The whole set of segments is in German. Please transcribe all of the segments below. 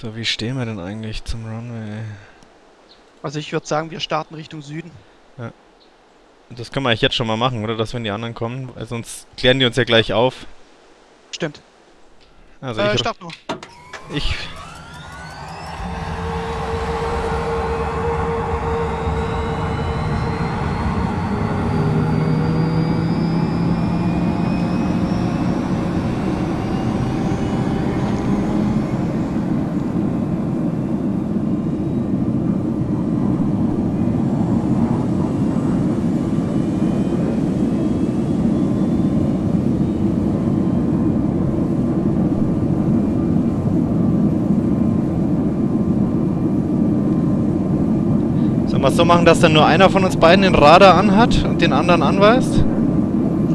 So, wie stehen wir denn eigentlich zum Runway? Also ich würde sagen, wir starten Richtung Süden. Das können wir eigentlich jetzt schon mal machen, oder? Dass wenn die anderen kommen, weil sonst klären die uns ja gleich auf. Stimmt. Also äh, ich, start nur. ich Es so machen, dass dann nur einer von uns beiden den Radar anhat und den anderen anweist?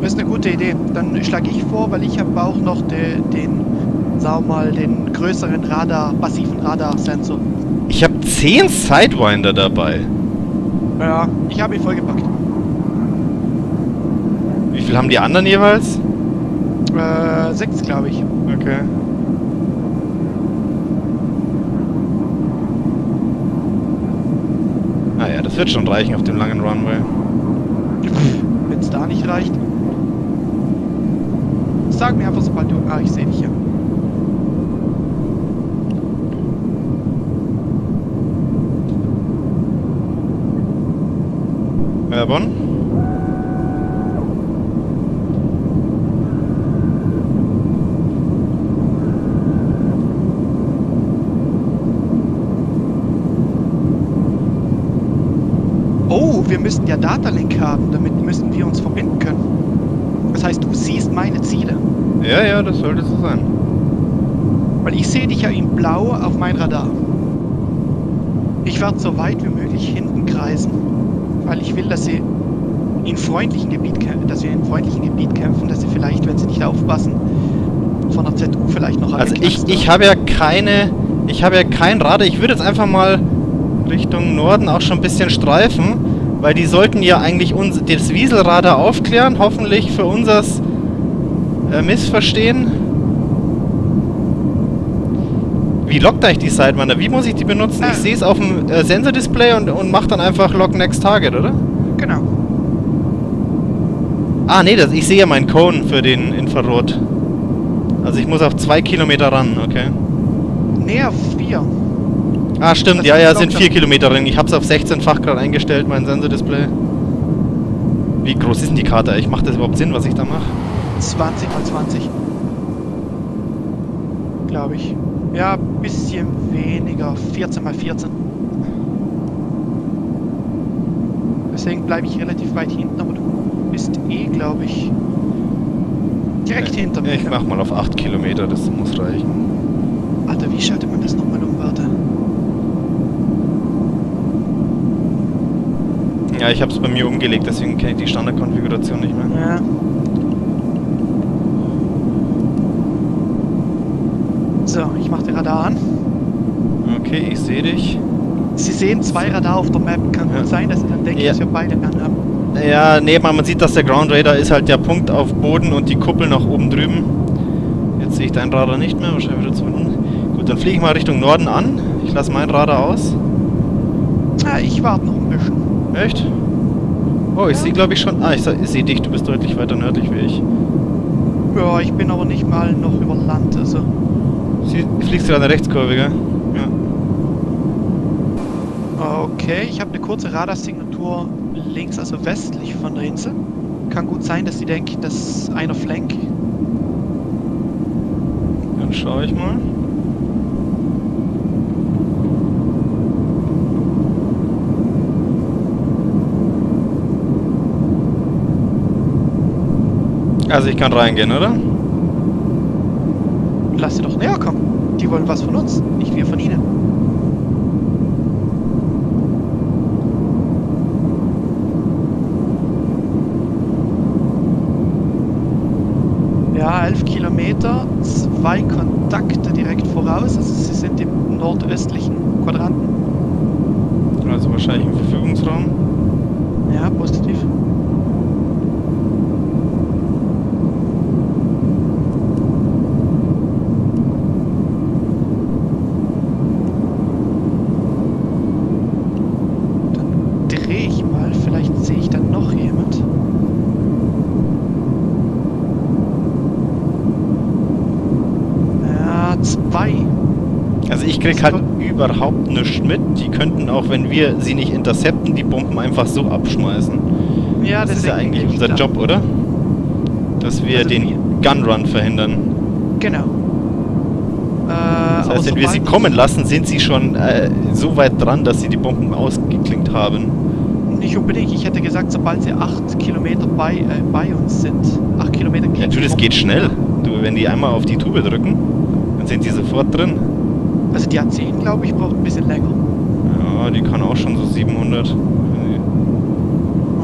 Das ist eine gute Idee. Dann schlage ich vor, weil ich habe auch noch de, den, sagen mal, den größeren Radar, passiven Radarsensor. Ich habe 10 Sidewinder dabei. Ja, ich habe ihn vollgepackt. Wie viel haben die anderen jeweils? Äh, sechs, glaube ich. Okay. Ah ja, das wird schon reichen auf dem langen Runway. Wenn es da nicht reicht. Sag mir einfach, sobald du... Ah, ich sehe dich ja. Werbon? Oh, wir müssten ja Datalink haben. Damit müssen wir uns verbinden können. Das heißt, du siehst meine Ziele. Ja, ja, das sollte so sein. Weil ich sehe dich ja in blau auf mein Radar. Ich werde so weit wie möglich hinten kreisen, weil ich will, dass sie in freundlichen Gebiet kämpfen, dass wir in freundlichen Gebiet kämpfen, dass sie vielleicht, wenn sie nicht aufpassen, von der ZU vielleicht noch Also ich, angeknackst ich habe ja keine, ich habe ja kein Radar. Ich würde jetzt einfach mal Richtung Norden auch schon ein bisschen streifen, weil die sollten ja eigentlich uns, das Wieselradar aufklären, hoffentlich für unseres äh, Missverstehen. Wie lockt eigentlich die Sidewinder? Wie muss ich die benutzen? Ah. Ich sehe es auf dem äh, Sensordisplay und, und mache dann einfach Lock Next Target, oder? Genau. Ah, nee, das, ich sehe ja meinen Cone für den Infrarot. Also ich muss auf zwei Kilometer ran, okay. Näher vier. Ah, stimmt, Das ja, ja, sind 4 Kilometer drin. Ich hab's auf 16-fach gerade eingestellt, mein Sensordisplay. Wie groß ist denn die Karte? eigentlich? Macht das überhaupt Sinn, was ich da mache? 20 mal 20. Glaube ich. Ja, bisschen weniger. 14 mal 14. Deswegen bleibe ich relativ weit hinten, aber du bist eh, glaube ich, direkt hinter mir. Ich mach mal auf 8 Kilometer, das muss reichen. Alter, wie schaltet man das nochmal um, warte? Ja, ich hab's bei mir umgelegt, deswegen kenne ich die Standardkonfiguration nicht mehr. Ja. So, ich mache den Radar an. Okay, ich sehe dich. Sie sehen zwei Radar auf der Map. Kann Ja. gut sein, dass Sie dann denken, Ja. dass wir beide anhaben. Ja, nee, man sieht, dass der Ground Radar ist halt der Punkt auf Boden und die Kuppel nach oben drüben. Jetzt sehe ich dein Radar nicht mehr, wahrscheinlich wieder zu unten. Gut, dann fliege ich mal Richtung Norden an. Ich lasse mein Radar aus. Ah, ich warte noch ein bisschen. Echt? Oh, ich Ja. sehe glaube ich schon... Ah, ich, se- ich sehe dich, du bist deutlich weiter nördlich wie ich. Ja, ich bin aber nicht mal noch über Land, also. Sie fliegst gerade eine Rechtskurve, gell? Ja. Okay, ich habe eine kurze Radarsignatur links, also westlich von der Insel. Kann gut sein, dass sie denken, das ist einer Flank. Dann schaue ich mal. Also ich kann reingehen, oder? Lass sie doch näher kommen. Die wollen was von uns, nicht wir von ihnen. Ja, 11 Kilometer, zwei Kontakte direkt voraus. Also sie sind im nordöstlichen Quadranten. Also wahrscheinlich im Verfügungsraum. Ja, positiv. Zwei. Also ich krieg halt überhaupt nichts mit. Die könnten auch, wenn wir sie nicht intercepten, die Bomben einfach so abschmeißen. Ja, Das ist ja eigentlich unser da. Job, oder? Dass wir Also den Gunrun verhindern. Genau. Äh, Das heißt, wenn wir sie kommen lassen, sind sie schon äh, so weit dran, dass sie die Bomben ausgeklinkt haben. Nicht unbedingt. Ich hätte gesagt, sobald sie acht Kilometer bei, äh, bei uns sind. Acht Kilometer das Bomben. geht schnell. Du, wenn die einmal auf die Tube drücken, dann sind die sofort drin. Also die A10, glaube ich, braucht ein bisschen länger. Ja, die kann auch schon so 700.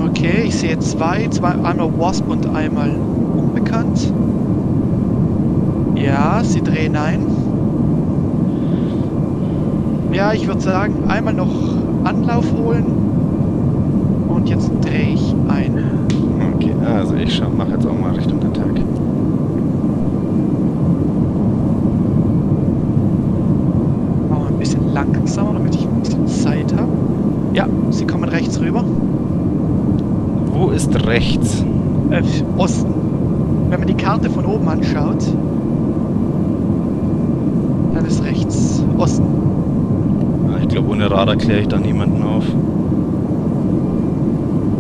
Okay, ich sehe zwei. zwei einmal Wasp und einmal Unbekannt. Ja, sie drehen ein. Ja, ich würde sagen, einmal noch Anlauf holen. Und jetzt drehe ich ein. Okay, also ich schau, mach jetzt auch mal Richtung Attack. Machen wir ein bisschen langsamer, damit ich ein bisschen Zeit habe. Ja, sie kommen rechts rüber. Wo ist rechts? Äh, Osten. Wenn man die Karte von oben anschaut, dann ist rechts Osten. Ah, Ich glaube, ohne Radar kläre ich da niemanden auf.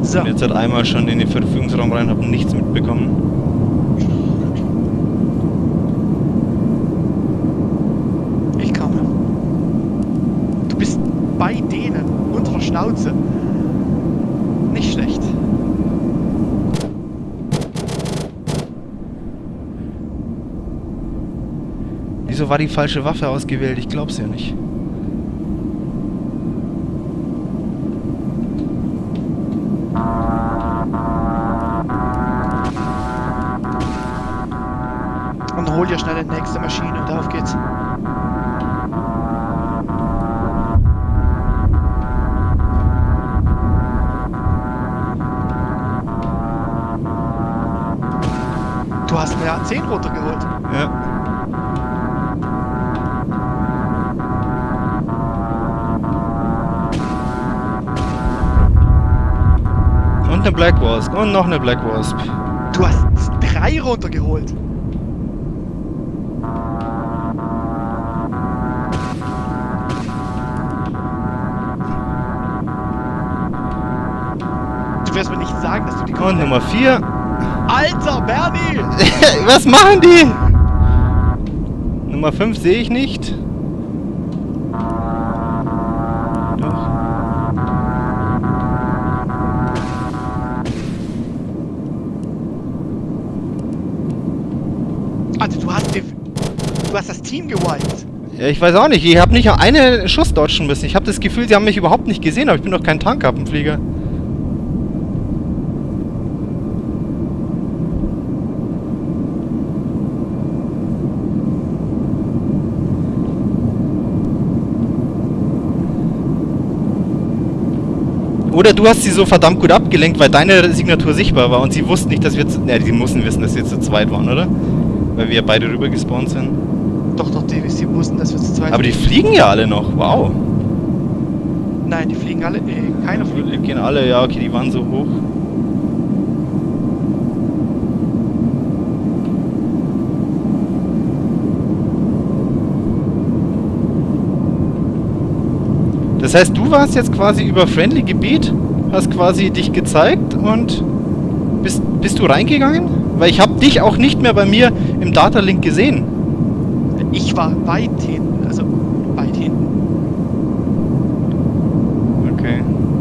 So, Bin jetzt halt einmal schon in den Verfügungsraum rein, habe nichts mitbekommen. ich komme. Du bist bei denen, unter der Schnauze. War die falsche Waffe ausgewählt? Ich glaub's ja nicht. Und hol dir schnell die nächste Maschine und auf geht's. Du hast eine A10 runtergeholt. Ja. Eine Black Wasp. Und noch eine Black Wasp. Du hast drei runtergeholt. Du wirst mir nicht sagen, dass du die Und Nummer 4. Alter, Bernie! Was machen die? Nummer 5 sehe ich nicht. Du hast das Team gewiped. Ja, ich weiß auch nicht. Ich habe nicht eine Schuss dodgen müssen. Ich habe das Gefühl, sie haben mich überhaupt nicht gesehen, aber ich bin doch kein Tankkappenflieger. Oder du hast sie so verdammt gut abgelenkt, weil deine Signatur sichtbar war und sie wussten nicht, dass wir... zu- Ne, die mussten wissen, dass wir zu zweit waren, oder? Weil wir beide rüber gespawnt sind. Doch, doch, die, sie wussten, dass wir zu zweit Aber die fliegen ja alle noch. Wow. Nein, die fliegen alle. Nee, keiner fliegt. Die gehen alle, ja, okay, die waren so hoch. Das heißt, du warst jetzt quasi über Friendly Gebiet, hast quasi dich gezeigt und bist, bist du reingegangen? Weil ich habe dich auch nicht mehr bei mir im Datalink gesehen. Ich war weit hinten, also